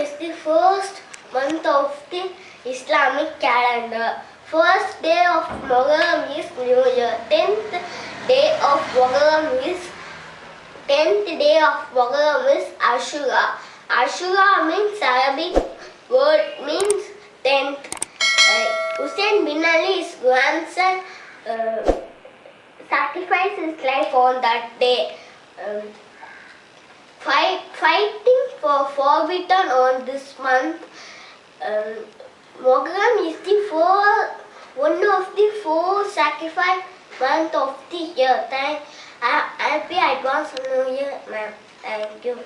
is the first month of the Islamic calendar. First day of Muharram is New Year. Tenth day of Muharram is tenth day of Muharram is Ashura. Ashura means Arabic word means tenth. Uh, Hussein bin Ali's grandson uh, sacrificed his life on that day. Um, fight, fighting for four forbidden on this month. Um, Muharram is the four, one of the four sacrifice month of the year. Thank, uh, happy advance New Year, ma'am. Thank you.